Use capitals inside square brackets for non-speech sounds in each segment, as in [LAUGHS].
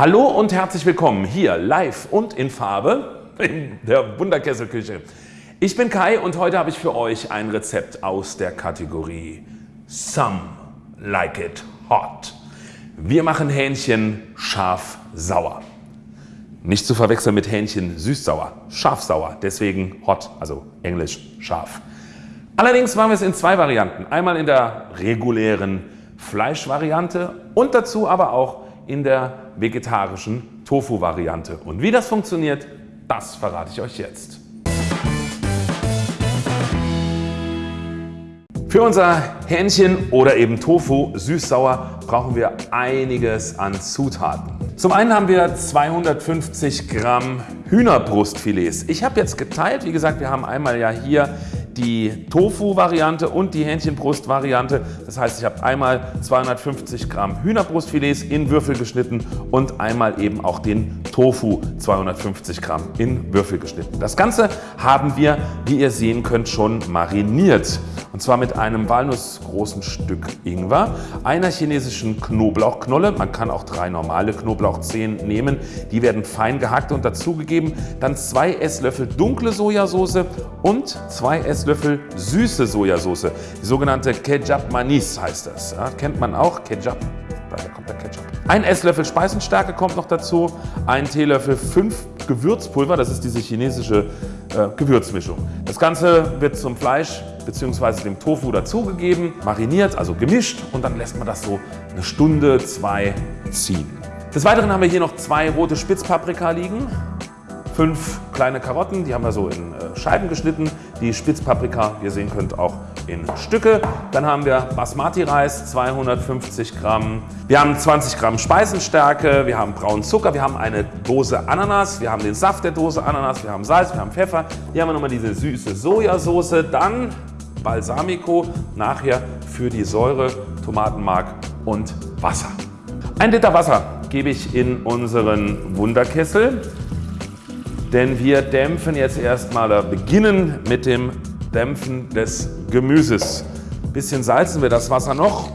Hallo und herzlich willkommen hier live und in Farbe in der Wunderkesselküche. Ich bin Kai und heute habe ich für euch ein Rezept aus der Kategorie Some Like It Hot. Wir machen Hähnchen scharf-sauer. Nicht zu verwechseln mit Hähnchen süß-sauer, scharf-sauer, deswegen hot, also englisch scharf. Allerdings machen wir es in zwei Varianten. Einmal in der regulären Fleischvariante und dazu aber auch in der vegetarischen Tofu-Variante. Und wie das funktioniert, das verrate ich euch jetzt. Für unser Hähnchen oder eben Tofu süß-sauer brauchen wir einiges an Zutaten. Zum einen haben wir 250 Gramm Hühnerbrustfilets. Ich habe jetzt geteilt, wie gesagt, wir haben einmal ja hier die Tofu-Variante und die Hähnchenbrust-Variante. Das heißt, ich habe einmal 250 Gramm Hühnerbrustfilets in Würfel geschnitten und einmal eben auch den Tofu 250 Gramm in Würfel geschnitten. Das Ganze haben wir, wie ihr sehen könnt, schon mariniert. Und zwar mit einem walnussgroßen Stück Ingwer, einer chinesischen Knoblauchknolle, man kann auch drei normale Knoblauchzehen nehmen, die werden fein gehackt und dazugegeben, dann zwei Esslöffel dunkle Sojasauce und zwei Esslöffel süße Sojasauce, die sogenannte Ketchup Manis heißt das. Ja, kennt man auch, Ketchup, daher kommt der Ketchup. Ein Esslöffel Speisenstärke kommt noch dazu, ein Teelöffel 5 Gewürzpulver, das ist diese chinesische äh, Gewürzmischung. Das Ganze wird zum Fleisch bzw. dem Tofu dazugegeben, mariniert, also gemischt und dann lässt man das so eine Stunde, zwei ziehen. Des Weiteren haben wir hier noch zwei rote Spitzpaprika liegen, fünf kleine Karotten, die haben wir so in äh, Scheiben geschnitten, die Spitzpaprika, wie ihr sehen könnt, auch in Stücke. Dann haben wir Basmati-Reis, 250 Gramm. Wir haben 20 Gramm Speisenstärke, wir haben braunen Zucker, wir haben eine Dose Ananas, wir haben den Saft der Dose Ananas, wir haben Salz, wir haben Pfeffer. Hier haben wir nochmal diese süße Sojasauce, dann Balsamico, nachher für die Säure, Tomatenmark und Wasser. Ein Liter Wasser gebe ich in unseren Wunderkessel. Denn wir dämpfen jetzt erstmal beginnen mit dem Dämpfen des Gemüses. Ein bisschen salzen wir das Wasser noch,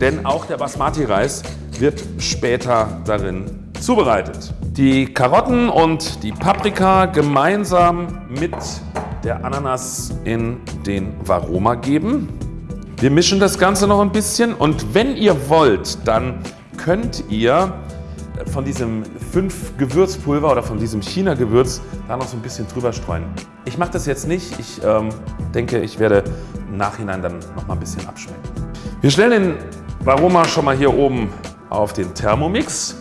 denn auch der Basmati-Reis wird später darin zubereitet. Die Karotten und die Paprika gemeinsam mit der Ananas in den Varoma geben. Wir mischen das Ganze noch ein bisschen und wenn ihr wollt, dann könnt ihr von diesem 5 Gewürzpulver oder von diesem China-Gewürz da noch so ein bisschen drüber streuen. Ich mache das jetzt nicht. Ich ähm, denke, ich werde im Nachhinein dann noch mal ein bisschen abschmecken. Wir stellen den Varoma schon mal hier oben auf den Thermomix,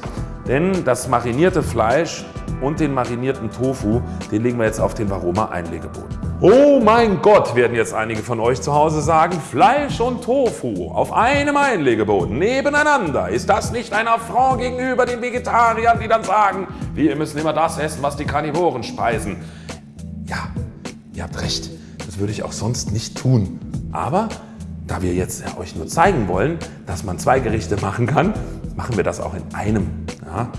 denn das marinierte Fleisch und den marinierten Tofu, den legen wir jetzt auf den Varoma Einlegeboden. Oh mein Gott, werden jetzt einige von euch zu Hause sagen, Fleisch und Tofu auf einem Einlegeboden nebeneinander. Ist das nicht ein Affront gegenüber den Vegetariern, die dann sagen, wir müssen immer das essen, was die Karnivoren speisen? Ja, ihr habt recht, das würde ich auch sonst nicht tun. Aber da wir jetzt euch nur zeigen wollen, dass man zwei Gerichte machen kann, machen wir das auch in einem. Ja?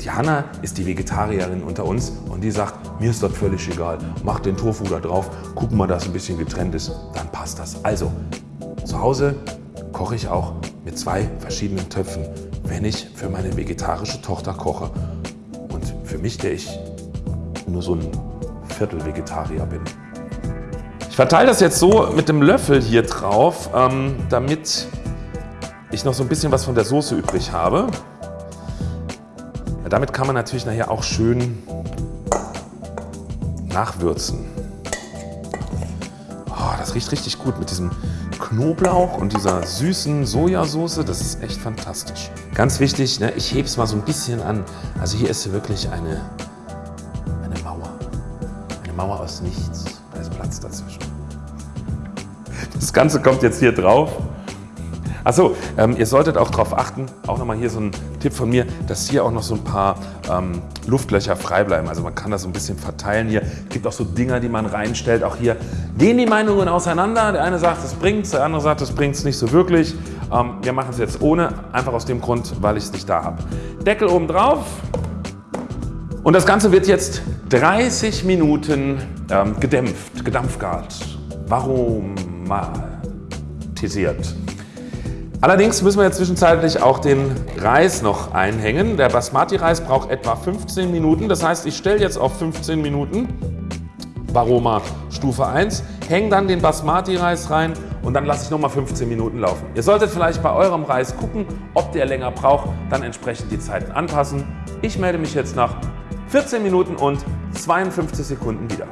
Die Hanna ist die Vegetarierin unter uns und die sagt, mir ist das völlig egal, mach den Tofu da drauf, guck mal, dass ein bisschen getrennt ist, dann passt das. Also zu Hause koche ich auch mit zwei verschiedenen Töpfen, wenn ich für meine vegetarische Tochter koche und für mich, der ich nur so ein Viertel Vegetarier bin. Ich verteile das jetzt so mit dem Löffel hier drauf, ähm, damit ich noch so ein bisschen was von der Soße übrig habe. Ja, damit kann man natürlich nachher auch schön nachwürzen. Oh, das riecht richtig gut mit diesem Knoblauch und dieser süßen Sojasauce. Das ist echt fantastisch. Ganz wichtig, ne, ich hebe es mal so ein bisschen an. Also hier ist wirklich eine, eine Mauer. Eine Mauer aus nichts. Da ist Platz dazwischen. Das Ganze kommt jetzt hier drauf. Achso, ähm, ihr solltet auch darauf achten, auch nochmal hier so ein Tipp von mir, dass hier auch noch so ein paar ähm, Luftlöcher frei bleiben. Also man kann das so ein bisschen verteilen hier. Es gibt auch so Dinger, die man reinstellt. Auch hier gehen die Meinungen auseinander. Der eine sagt, es bringt der andere sagt, es bringt es nicht so wirklich. Ähm, wir machen es jetzt ohne, einfach aus dem Grund, weil ich es nicht da habe. Deckel oben drauf. Und das Ganze wird jetzt 30 Minuten ähm, gedämpft, gedampfgart, varomatisiert. Allerdings müssen wir jetzt zwischenzeitlich auch den Reis noch einhängen. Der Basmati-Reis braucht etwa 15 Minuten. Das heißt, ich stelle jetzt auf 15 Minuten Varoma Stufe 1, hänge dann den Basmati-Reis rein und dann lasse ich nochmal 15 Minuten laufen. Ihr solltet vielleicht bei eurem Reis gucken, ob der länger braucht, dann entsprechend die Zeiten anpassen. Ich melde mich jetzt nach 14 Minuten und 52 Sekunden wieder.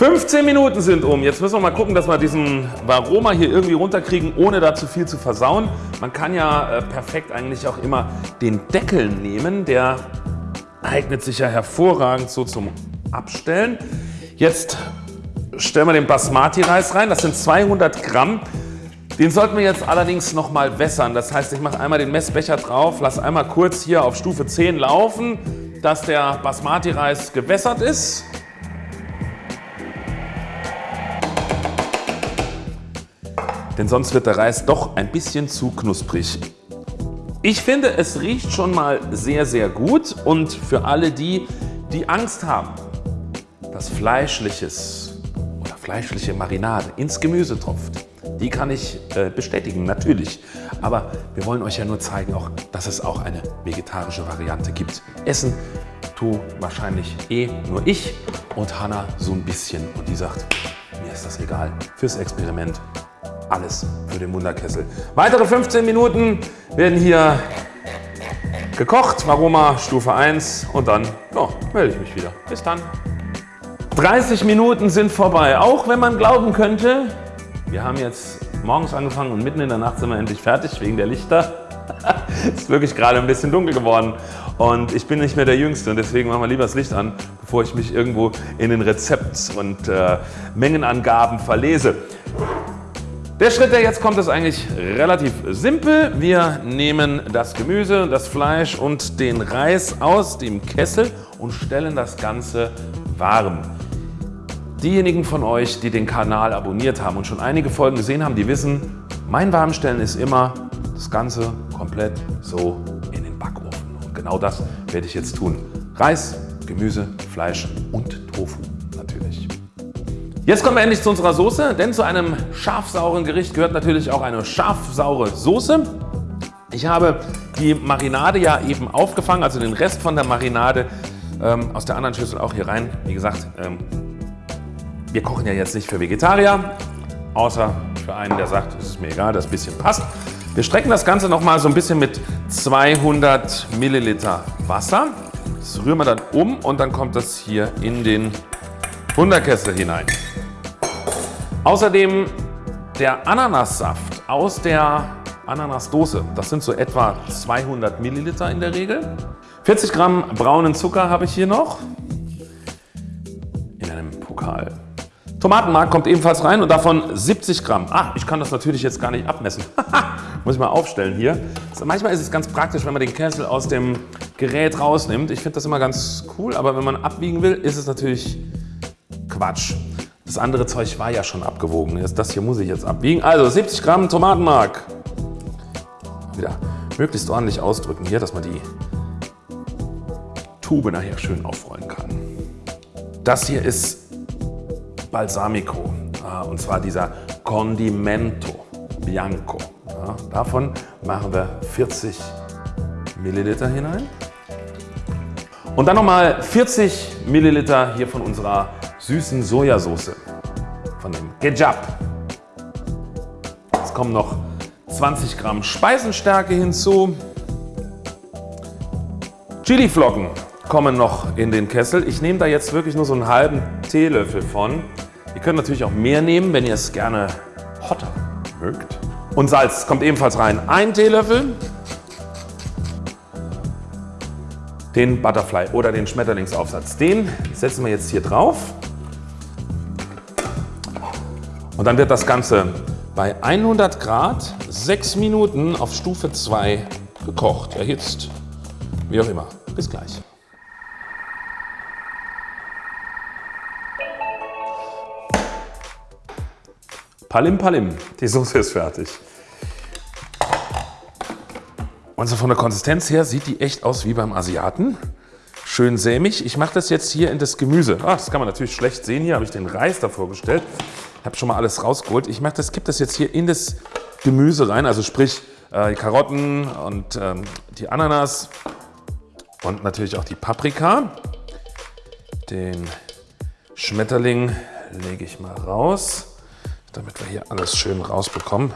15 Minuten sind um. Jetzt müssen wir mal gucken, dass wir diesen Varoma hier irgendwie runterkriegen, ohne da zu viel zu versauen. Man kann ja äh, perfekt eigentlich auch immer den Deckel nehmen. Der eignet sich ja hervorragend so zum Abstellen. Jetzt stellen wir den Basmati-Reis rein. Das sind 200 Gramm. Den sollten wir jetzt allerdings noch mal wässern. Das heißt, ich mache einmal den Messbecher drauf, lasse einmal kurz hier auf Stufe 10 laufen, dass der Basmati-Reis gewässert ist. Denn sonst wird der Reis doch ein bisschen zu knusprig. Ich finde, es riecht schon mal sehr, sehr gut und für alle die, die Angst haben, dass Fleischliches oder fleischliche Marinade ins Gemüse tropft, die kann ich äh, bestätigen, natürlich. Aber wir wollen euch ja nur zeigen, auch, dass es auch eine vegetarische Variante gibt. Essen tu wahrscheinlich eh nur ich und Hanna so ein bisschen und die sagt, mir ist das egal. Fürs Experiment alles für den Wunderkessel. Weitere 15 Minuten werden hier gekocht. Aroma Stufe 1 und dann ja, melde ich mich wieder. Bis dann. 30 Minuten sind vorbei. Auch wenn man glauben könnte, wir haben jetzt morgens angefangen und mitten in der Nacht sind wir endlich fertig wegen der Lichter. es [LAUGHS] ist wirklich gerade ein bisschen dunkel geworden und ich bin nicht mehr der Jüngste und deswegen machen wir lieber das Licht an, bevor ich mich irgendwo in den Rezept- und äh, Mengenangaben verlese. Der Schritt, der jetzt kommt, ist eigentlich relativ simpel. Wir nehmen das Gemüse, das Fleisch und den Reis aus dem Kessel und stellen das Ganze warm. Diejenigen von euch, die den Kanal abonniert haben und schon einige Folgen gesehen haben, die wissen, mein Warmstellen ist immer das Ganze komplett so in den Backofen. Und genau das werde ich jetzt tun. Reis, Gemüse, Fleisch und. Jetzt kommen wir endlich zu unserer Soße, denn zu einem scharfsauren Gericht gehört natürlich auch eine scharfsaure Soße. Ich habe die Marinade ja eben aufgefangen, also den Rest von der Marinade ähm, aus der anderen Schüssel auch hier rein. Wie gesagt, ähm, wir kochen ja jetzt nicht für Vegetarier, außer für einen, der sagt, es ist mir egal, das bisschen passt. Wir strecken das Ganze noch mal so ein bisschen mit 200 Milliliter Wasser. Das rühren wir dann um und dann kommt das hier in den Wunderkessel hinein. Außerdem der Ananassaft aus der Ananasdose. Das sind so etwa 200 Milliliter in der Regel. 40 Gramm braunen Zucker habe ich hier noch in einem Pokal. Tomatenmark kommt ebenfalls rein und davon 70 Gramm. Ah, ich kann das natürlich jetzt gar nicht abmessen. [LAUGHS] Muss ich mal aufstellen hier. Also manchmal ist es ganz praktisch, wenn man den Kessel aus dem Gerät rausnimmt. Ich finde das immer ganz cool, aber wenn man abwiegen will, ist es natürlich Quatsch. Das andere Zeug war ja schon abgewogen. Das hier muss ich jetzt abwiegen. Also 70 Gramm Tomatenmark. Wieder möglichst ordentlich ausdrücken hier, dass man die Tube nachher schön aufrollen kann. Das hier ist Balsamico und zwar dieser Condimento Bianco. davon machen wir 40 Milliliter hinein. Und dann nochmal 40 Milliliter hier von unserer süßen Sojasauce von dem Gejab. Es kommen noch 20 Gramm Speisenstärke hinzu. Chiliflocken kommen noch in den Kessel. Ich nehme da jetzt wirklich nur so einen halben Teelöffel von. Ihr könnt natürlich auch mehr nehmen, wenn ihr es gerne hotter mögt. Und Salz kommt ebenfalls rein. Ein Teelöffel. Den Butterfly oder den Schmetterlingsaufsatz. Den setzen wir jetzt hier drauf. Und dann wird das Ganze bei 100 Grad 6 Minuten auf Stufe 2 gekocht, erhitzt, wie auch immer. Bis gleich. Palim Palim, die Soße ist fertig. Und so von der Konsistenz her sieht die echt aus wie beim Asiaten. Schön sämig. Ich mache das jetzt hier in das Gemüse. Ach, das kann man natürlich schlecht sehen. Hier habe ich den Reis davor gestellt. Habe schon mal alles rausgeholt. Ich mache das, kipp das jetzt hier in das Gemüse rein, also sprich äh, die Karotten und ähm, die Ananas und natürlich auch die Paprika. Den Schmetterling lege ich mal raus, damit wir hier alles schön rausbekommen.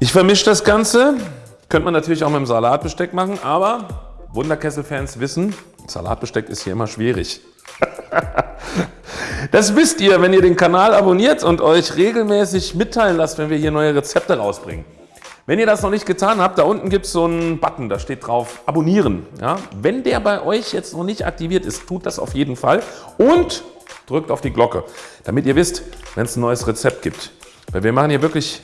Ich vermische das Ganze. Könnte man natürlich auch mit dem Salatbesteck machen, aber Wunderkessel-Fans wissen, Salatbesteck ist hier immer schwierig. [LAUGHS] Das wisst ihr, wenn ihr den Kanal abonniert und euch regelmäßig mitteilen lasst, wenn wir hier neue Rezepte rausbringen. Wenn ihr das noch nicht getan habt, da unten gibt es so einen Button, da steht drauf Abonnieren. Ja? Wenn der bei euch jetzt noch nicht aktiviert ist, tut das auf jeden Fall und drückt auf die Glocke, damit ihr wisst, wenn es ein neues Rezept gibt. Weil wir machen hier wirklich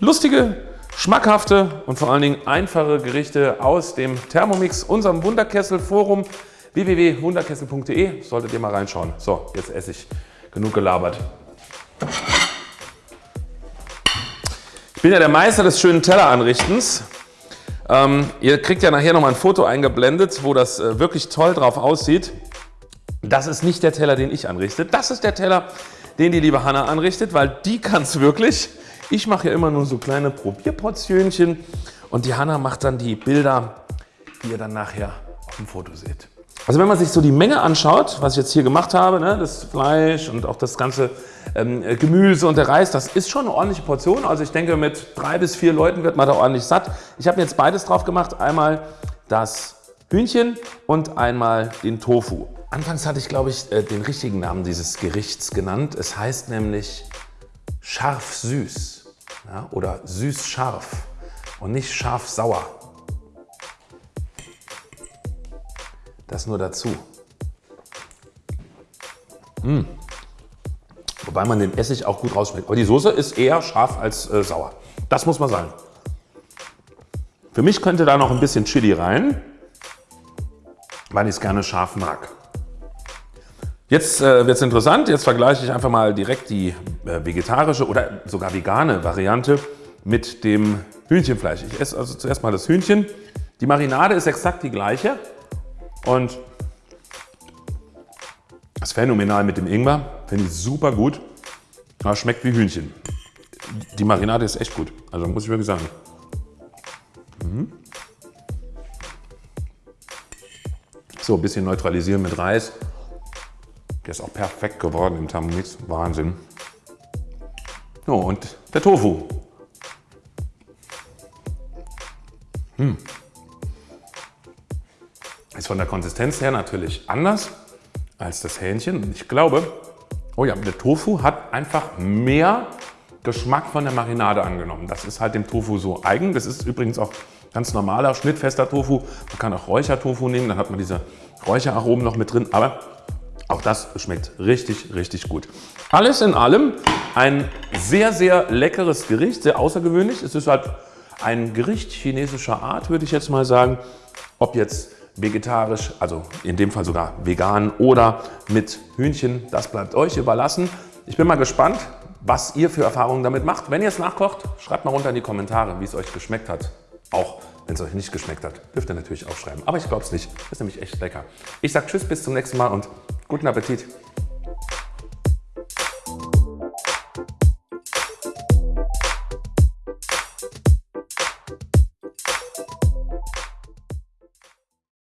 lustige, schmackhafte und vor allen Dingen einfache Gerichte aus dem Thermomix, unserem Wunderkessel-Forum www.wunderkessel.de, solltet ihr mal reinschauen. So, jetzt esse ich. Genug gelabert. Ich bin ja der Meister des schönen Telleranrichtens. Ähm, ihr kriegt ja nachher noch mal ein Foto eingeblendet, wo das äh, wirklich toll drauf aussieht. Das ist nicht der Teller, den ich anrichte. Das ist der Teller, den die liebe Hanna anrichtet, weil die kann es wirklich. Ich mache ja immer nur so kleine Probierportionchen und die Hanna macht dann die Bilder, die ihr dann nachher auf dem Foto seht. Also wenn man sich so die Menge anschaut, was ich jetzt hier gemacht habe, ne, das Fleisch und auch das ganze ähm, Gemüse und der Reis, das ist schon eine ordentliche Portion. Also ich denke mit drei bis vier Leuten wird man da ordentlich satt. Ich habe jetzt beides drauf gemacht. Einmal das Hühnchen und einmal den Tofu. Anfangs hatte ich glaube ich äh, den richtigen Namen dieses Gerichts genannt. Es heißt nämlich scharf-süß ja, oder süß-scharf und nicht scharf-sauer. Das nur dazu. Mmh. Wobei man den Essig auch gut rausschmeckt. Aber die Soße ist eher scharf als äh, sauer. Das muss man sagen. Für mich könnte da noch ein bisschen Chili rein, weil ich es gerne scharf mag. Jetzt äh, wird es interessant. Jetzt vergleiche ich einfach mal direkt die äh, vegetarische oder sogar vegane Variante mit dem Hühnchenfleisch. Ich esse also zuerst mal das Hühnchen. Die Marinade ist exakt die gleiche. Und das ist phänomenal mit dem Ingwer. Finde ich super gut. Aber schmeckt wie Hühnchen. Die Marinade ist echt gut. Also muss ich wirklich sagen. Mhm. So, ein bisschen neutralisieren mit Reis. Der ist auch perfekt geworden im Thermomix. Wahnsinn. So, und der Tofu. Hm. Ist von der Konsistenz her natürlich anders als das Hähnchen. Ich glaube, oh ja, der Tofu hat einfach mehr Geschmack von der Marinade angenommen. Das ist halt dem Tofu so eigen. Das ist übrigens auch ganz normaler, schnittfester Tofu. Man kann auch Räuchertofu nehmen, dann hat man diese Räucheraromen noch mit drin. Aber auch das schmeckt richtig, richtig gut. Alles in allem ein sehr, sehr leckeres Gericht, sehr außergewöhnlich. Es ist halt ein Gericht chinesischer Art, würde ich jetzt mal sagen. Ob jetzt vegetarisch, also in dem Fall sogar vegan oder mit Hühnchen, das bleibt euch überlassen. Ich bin mal gespannt, was ihr für Erfahrungen damit macht. Wenn ihr es nachkocht, schreibt mal runter in die Kommentare, wie es euch geschmeckt hat. Auch wenn es euch nicht geschmeckt hat, dürft ihr natürlich aufschreiben. Aber ich glaube es nicht. Ist nämlich echt lecker. Ich sage Tschüss, bis zum nächsten Mal und guten Appetit.